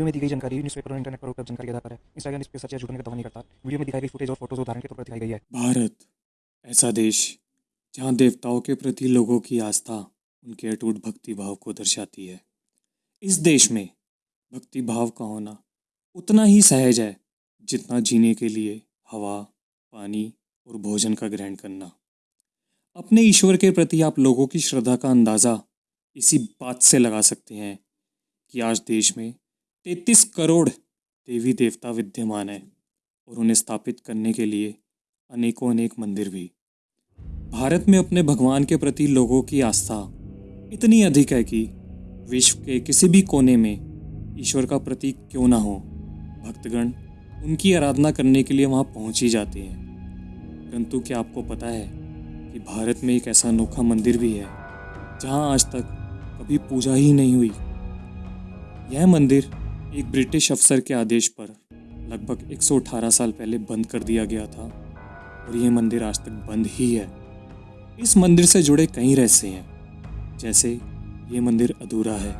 Video में दी गई जानकारी न्यूज़पेपर और इंटरनेट पर उपलब्ध जानकारी आधार पर है। इंस्टाग्राम इस पर सच या का दावा नहीं करता। वीडियो में दिखाई गई फुटेज और फ़ोटोज़ उदाहरण के तौर पर दिखाई गई है। भारत, ऐसा देश, जहाँ देवताओं के प्रति लोगों की आस्था, उनके अटूट भक्ति भाव को दर्शाती है। इस देश में भक्ति भाव का होना उतना ही सहज है, जितना जीने के लिए हवा, पानी और भोजन का ग्रहण करना। अपने ईश्वर के प्रति आप लोगों की श्रद्धा का अंदाज़ा इसी बात से लगा सकते हैं कि आज देश में तैतीस करोड़ देवी देवता विद्यमान हैं और उन्हें स्थापित करने के लिए अनेकों अनेक मंदिर भी। भारत में अपने भगवान के प्रति लोगों की आस्था इतनी अधिक है कि विश्व के किसी भी कोने में ईश्वर का प्रतीक क्यों ना हो, भक्तगण उनकी आराधना करने के लिए वहाँ पहुँच ही जाते हैं। परंतु क्या आपको पता है कि भारत में एक ऐसा अनोखा मंदिर भी है जहाँ आज तक कभी पूजा ही नहीं हुई? यह मंदिर एक ब्रिटिश अफसर के आदेश पर लगभग 118 साल पहले बंद कर दिया गया था और यह मंदिर आज तक बंद ही है। इस मंदिर से जुड़े कई रहस्य हैं, जैसे ये मंदिर अधूरा है,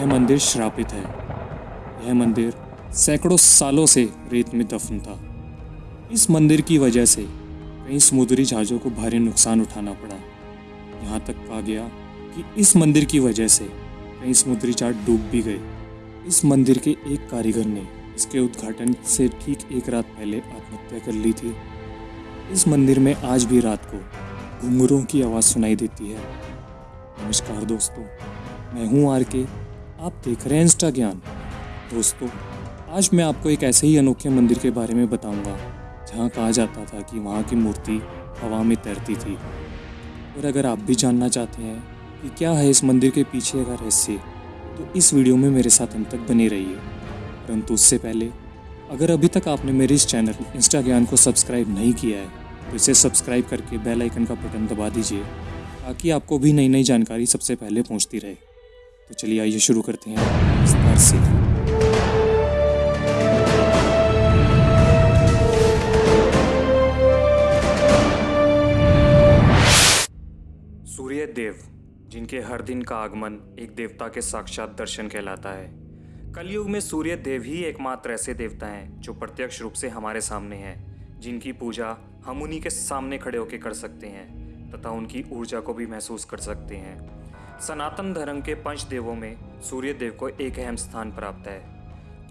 यह मंदिर श्रापित है, यह मंदिर सैकड़ों सालों से रेत में दफन था। इस मंदिर की वजह से कई समुद्री जहाज़ों को भारी नुकसान उठाना पड़ा। यहाँ तक कहा गया कि इस मंदिर की वजह से कई समुद्री जहाज़ डूब भी गए। इस मंदिर के एक कारीगर ने इसके उद्घाटन से ठीक एक रात पहले आत्महत्या कर ली थी। इस मंदिर में आज भी रात को घुंघरों की आवाज़ सुनाई देती है। नमस्कार दोस्तों, मैं हूँ आर के आप देख रहे हैं इंस्टा ज्ञान दोस्तों, आज मैं आपको एक ऐसे ही अनोखे मंदिर के बारे में बताऊँगा, जहाँ कहा जाता था कि वहाँ की मूर्ति हवा में तैरती थी। और अगर आप भी जानना चाहते हैं कि क्या है इस मंदिर के पीछे का रहस्य तो इस वीडियो में मेरे साथ अंत तक बने रहिए। परंतु उससे पहले, अगर अभी तक आपने मेरे इस चैनल इंस्टा ज्ञान को सब्सक्राइब नहीं किया है तो इसे सब्सक्राइब करके बेल आइकन का बटन दबा दीजिए, ताकि आपको भी नई नई जानकारी सबसे पहले पहुँचती रहे। तो चलिए आइए शुरू करते हैं सूर्य देव। जिनके हर दिन का आगमन एक देवता के साक्षात दर्शन कहलाता है। कलयुग में सूर्य देव ही एकमात्र ऐसे देवता हैं जो प्रत्यक्ष रूप से हमारे सामने हैं, जिनकी पूजा हम उन्हीं के सामने खड़े होकर कर सकते हैं, तथा उनकी ऊर्जा को भी महसूस कर सकते हैं। सनातन धर्म के पंच देवों में सूर्य देव को एक अहम स्थान प्राप्त है।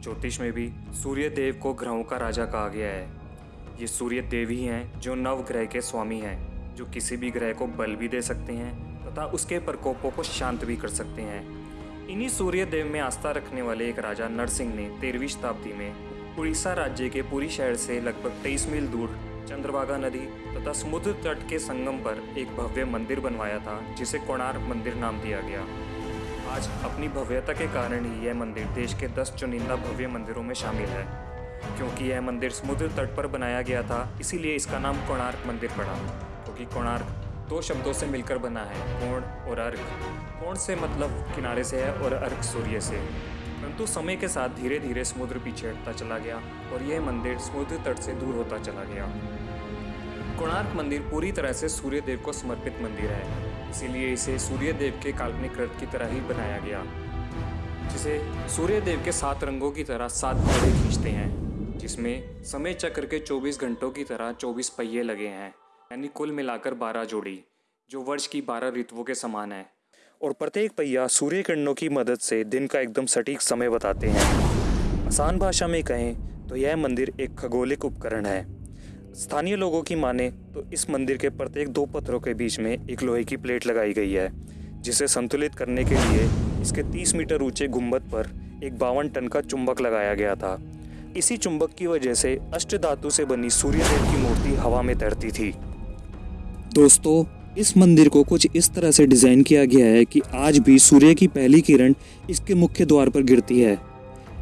ज्योतिष में भी सूर्य देव को ग्रहों का राजा कहा गया है। ये सूर्य देव ही हैं जो नवग्रह के स्वामी हैं, जो किसी भी ग्रह को बल भी दे सकते हैं तथा उसके प्रकोपों को शांत भी कर सकते हैं। इन्हीं सूर्य देव में आस्था रखने वाले एक राजा नरसिंह ने तेरहवीं शताब्दी में उड़ीसा राज्य के पूरी शहर से लगभग तेईस मील दूर चंद्रभागा नदी तथा समुद्र तट के संगम पर एक भव्य मंदिर बनवाया था, जिसे कोणार्क मंदिर नाम दिया गया। आज अपनी भव्यता के कारण ही यह मंदिर देश के दस चुनिंदा भव्य मंदिरों में शामिल है। क्योंकि यह मंदिर समुद्र तट पर बनाया गया था, इसीलिए इसका नाम कोणार्क मंदिर पड़ा। क्योंकि कोणार्क दो शब्दों से मिलकर बना है कोण और अर्घ। कोण से मतलब किनारे से है और अर्घ सूर्य से। परंतु समय के साथ धीरे धीरे समुद्र पीछे हटता चला गया और यह मंदिर समुद्र तट से दूर होता चला गया। कोणार्क मंदिर पूरी तरह से सूर्य देव को समर्पित मंदिर है। इसीलिए इसे सूर्य देव के काल्पनिक रथ की तरह ही बनाया गया, जिसे सूर्य देव के सात रंगों की तरह सात घोड़े खींचते हैं, जिसमें समय चक्र के 24 घंटों की तरह 24 पहिए लगे हैं। यानी कुल मिलाकर 12 जोड़ी, जो वर्ष की 12 ऋतुओं के समान है। और प्रत्येक पहिया सूर्य किरणों की मदद से दिन का एकदम सटीक समय बताते हैं। आसान भाषा में कहें तो यह मंदिर एक खगोलिक उपकरण है। स्थानीय लोगों की माने तो इस मंदिर के प्रत्येक दो पत्थरों के बीच में एक लोहे की प्लेट लगाई गई है, जिसे संतुलित करने के लिए इसके 30 मीटर ऊँचे गुंबद पर एक बावन टन का चुंबक लगाया गया था। इसी चुंबक की वजह से अष्ट धातु से बनी सूर्यदेव की मूर्ति हवा में तैरती थी। दोस्तों, इस मंदिर को कुछ इस तरह से डिज़ाइन किया गया है कि आज भी सूर्य की पहली किरण इसके मुख्य द्वार पर गिरती है।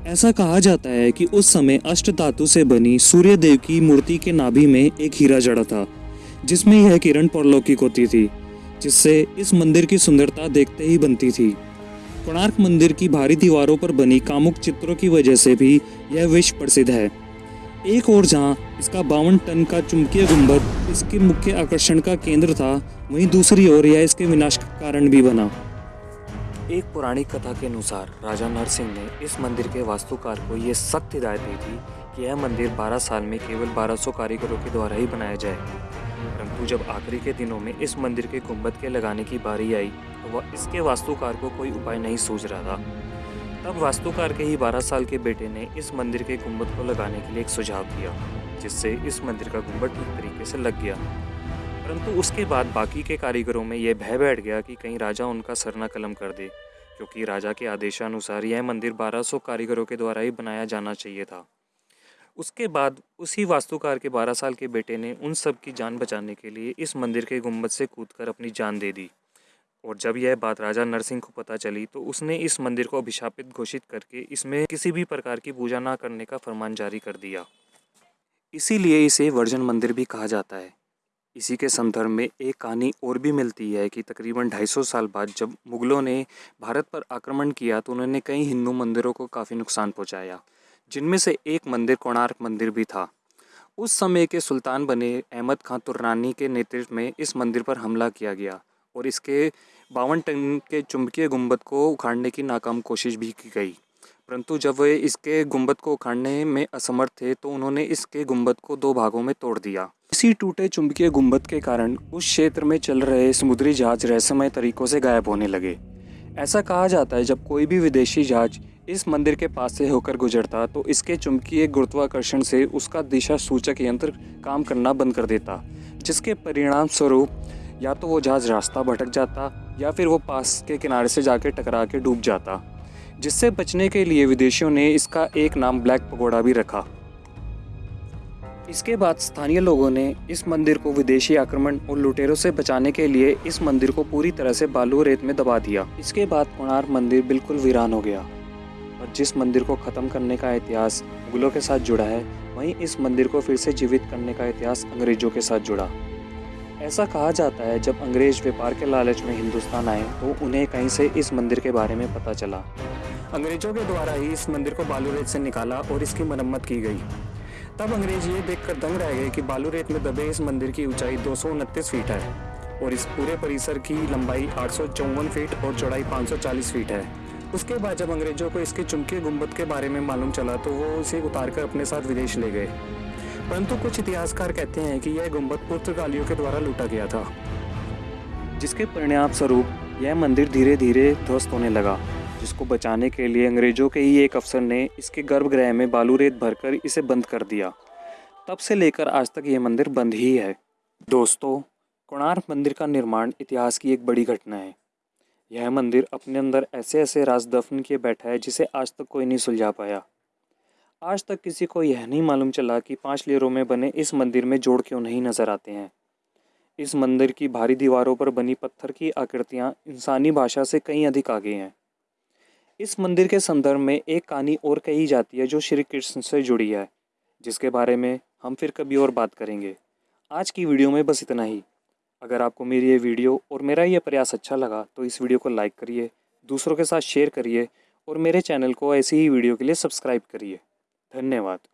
ऐसा कहा जाता है कि उस समय अष्ट धातु से बनी सूर्य देव की मूर्ति के नाभि में एक हीरा जड़ा था, जिसमें यह किरण परलौकिक होती थी, जिससे इस मंदिर की सुंदरता देखते ही बनती थी। कोणार्क मंदिर की भारी दीवारों पर बनी कामुक चित्रों की वजह से भी यह विश्व प्रसिद्ध है। एक और जहाँ इसका बावन टन का चुंबकीय गुंबद इसके मुख्य आकर्षण का केंद्र था, वहीं दूसरी ओर यह इसके विनाश का कारण भी बना। एक पुरानी कथा के अनुसार राजा नरसिंह ने इस मंदिर के वास्तुकार को यह सख्त हिदायत दी थी कि यह मंदिर 12 साल में केवल 1200 कारीगरों के द्वारा ही बनाया जाए। परंतु जब आखिरी के दिनों में इस मंदिर के गुंबद के लगाने की बारी आई तो वह इसके वास्तुकार को कोई उपाय नहीं सूझ रहा था। तब वास्तुकार के ही 12 साल के बेटे ने इस मंदिर के गुंबद को लगाने के लिए एक सुझाव दिया, जिससे इस मंदिर का गुंबद ठीक तरीके से लग गया। परंतु उसके बाद बाकी के कारीगरों में यह भय बैठ गया कि कहीं राजा उनका सरना कलम कर दे, क्योंकि राजा के आदेशानुसार यह मंदिर 1200 कारीगरों के द्वारा ही बनाया जाना चाहिए था। उसके बाद उसी वास्तुकार के 12 साल के बेटे ने उन सब की जान बचाने के लिए इस मंदिर के गुंबद से कूदकर अपनी जान दे दी। और जब यह बात राजा नरसिंह को पता चली तो उसने इस मंदिर को अभिशापित घोषित करके इसमें किसी भी प्रकार की पूजा ना करने का फरमान जारी कर दिया। इसीलिए इसे वर्जन मंदिर भी कहा जाता है। इसी के संदर्भ में एक कहानी और भी मिलती है कि तकरीबन 250 साल बाद जब मुगलों ने भारत पर आक्रमण किया तो उन्होंने कई हिंदू मंदिरों को काफ़ी नुकसान पहुँचाया, जिनमें से एक मंदिर कोणार्क मंदिर भी था। उस समय के सुल्तान बने अहमद खां तुर्रानी के नेतृत्व में इस मंदिर पर हमला किया गया। और इसके बावन टन के चुंबकीय गुंबद को उखाड़ने की नाकाम कोशिश भी की गई। परंतु जब वे इसके गुंबद को उखाड़ने में असमर्थ थे तो उन्होंने इसके गुंबद को दो भागों में तोड़ दिया। इसी टूटे चुंबकीय गुंबद के कारण उस क्षेत्र में चल रहे समुद्री जहाज़ रहस्यमय तरीकों से गायब होने लगे। ऐसा कहा जाता है, जब कोई भी विदेशी जहाज़ इस मंदिर के पास से होकर गुजरता तो इसके चुंबकीय गुरुत्वाकर्षण से उसका दिशा सूचक यंत्र काम करना बंद कर देता, जिसके परिणाम स्वरूप या तो वो जहाज़ रास्ता भटक जाता या फिर वो पास के किनारे से जाके टकरा के डूब जाता। जिससे बचने के लिए विदेशियों ने इसका एक नाम ब्लैक पगोड़ा भी रखा। इसके बाद स्थानीय लोगों ने इस मंदिर को विदेशी आक्रमण और लुटेरों से बचाने के लिए इस मंदिर को पूरी तरह से बालू रेत में दबा दिया। इसके बाद कोणार्क मंदिर बिल्कुल वीरान हो गया। और जिस मंदिर को ख़त्म करने का इतिहास मुगलों के साथ जुड़ा है, वहीं इस मंदिर को फिर से जीवित करने का इतिहास अंग्रेज़ों के साथ जुड़ा। ऐसा कहा जाता है, जब अंग्रेज़ व्यापार के लालच में हिंदुस्तान आए तो उन्हें कहीं से इस मंदिर के बारे में पता चला। अंग्रेज़ों के द्वारा ही इस मंदिर को बालू रेत से निकाला और इसकी मरम्मत की गई। तब अंग्रेज़ ये देखकर दंग रह गए कि बालू रेत में दबे इस मंदिर की ऊंचाई दो सौ उनतीस फीट है और इस पूरे परिसर की लंबाई आठ सौ चौवन फीट और चौड़ाई 540 फीट है। उसके बाद जब अंग्रेज़ों को इसके चुमके गुंबद के बारे में मालूम चला तो वो उसे उतारकर अपने साथ विदेश ले गए। परंतु कुछ इतिहासकार कहते हैं कि यह गुंबद पुर्तगालियों के द्वारा लूटा गया था। जिसके परिणाम स्वरूप यह मंदिर धीरे धीरे ध्वस्त होने लगा, जिसको बचाने के लिए अंग्रेज़ों के ही एक अफसर ने इसके गर्भगृह में बालू रेत भरकर इसे बंद कर दिया। तब से लेकर आज तक ये मंदिर बंद ही है। दोस्तों, कोणार्क मंदिर का निर्माण इतिहास की एक बड़ी घटना है। यह मंदिर अपने अंदर ऐसे ऐसे राज दफन किए बैठा है जिसे आज तक कोई नहीं सुलझा पाया। आज तक किसी को यह नहीं मालूम चला कि पाँच लेयरों में बने इस मंदिर में जोड़ क्यों नहीं नज़र आते हैं। इस मंदिर की भारी दीवारों पर बनी पत्थर की आकृतियाँ इंसानी भाषा से कहीं अधिक आगे हैं। इस मंदिर के संदर्भ में एक कहानी और कही जाती है जो श्री कृष्ण से जुड़ी है, जिसके बारे में हम फिर कभी और बात करेंगे। आज की वीडियो में बस इतना ही। अगर आपको मेरी ये वीडियो और मेरा ये प्रयास अच्छा लगा तो इस वीडियो को लाइक करिए, दूसरों के साथ शेयर करिए, और मेरे चैनल को ऐसी ही वीडियो के लिए सब्सक्राइब करिए। धन्यवाद।